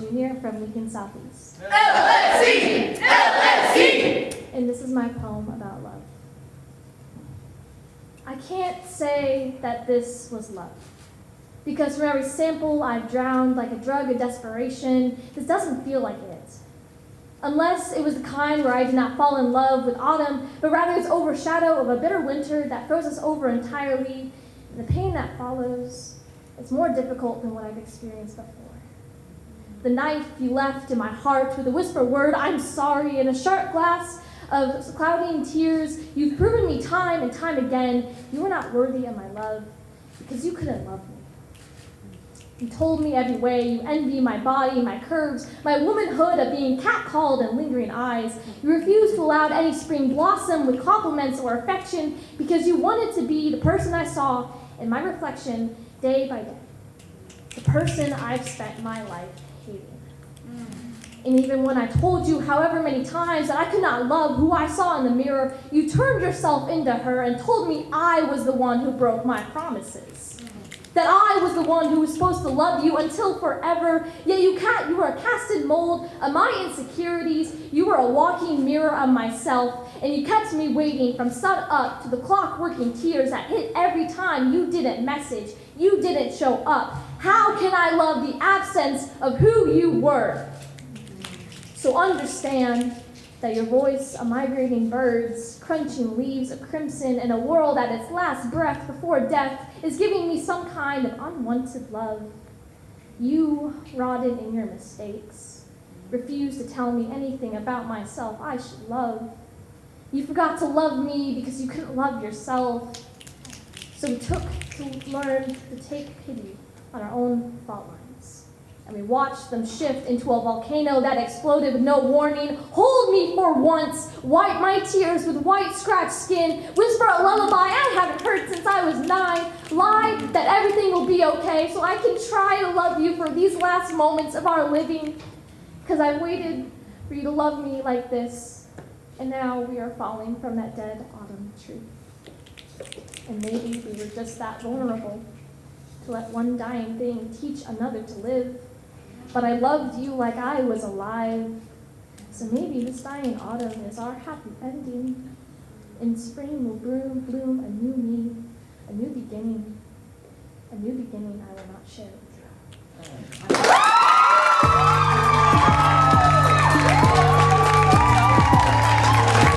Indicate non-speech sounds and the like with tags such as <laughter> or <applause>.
Jr. from Lincoln Southeast. LSE! LSE! And this is my poem about love. I can't say that this was love. Because from every sample I've drowned like a drug of desperation, this doesn't feel like it. Unless it was the kind where I did not fall in love with autumn, but rather its overshadow of a bitter winter that froze us over entirely, and the pain that follows is more difficult than what I've experienced before. The knife you left in my heart with a whisper word, I'm sorry, and a sharp glass of clouding tears. You've proven me time and time again you were not worthy of my love because you couldn't love me. You told me every way you envy my body, my curves, my womanhood of being catcalled and lingering eyes. You refused to allow any spring blossom with compliments or affection because you wanted to be the person I saw in my reflection day by day. The person I've spent my life hating. And even when I told you however many times that I could not love who I saw in the mirror, you turned yourself into her and told me I was the one who broke my promises. That I was the one who was supposed to love you until forever, yet you, ca- you are a casted mold of my insecurities, you were a walking mirror of myself, and you kept me waiting from sun up to the clock working tears that hit every time you didn't message, you didn't show up. How can I love the absence of who you were? So understand that your voice a migrating birds, crunching leaves of crimson in a world at its last breath before death is giving me some kind of unwanted love. You, rotted in your mistakes, refuse to tell me anything about myself I should love. You forgot to love me because you couldn't love yourself. So we took to learn to take pity on our own fault lines. And we watched them shift into a volcano that exploded with no warning. Hold me for once, wipe my tears with white scratched skin, whisper a lullaby I haven't heard since I was nine, lie that everything will be okay so I can try to love you for these last moments of our living. Because I waited for you to love me like this, and now we are falling from that dead autumn tree. And maybe we were just that vulnerable to let one dying thing teach another to live. But I loved you like I was alive. So maybe this dying autumn is our happy ending. In spring will bloom, bloom a new me, a new beginning, a new beginning I will not share with you. <laughs>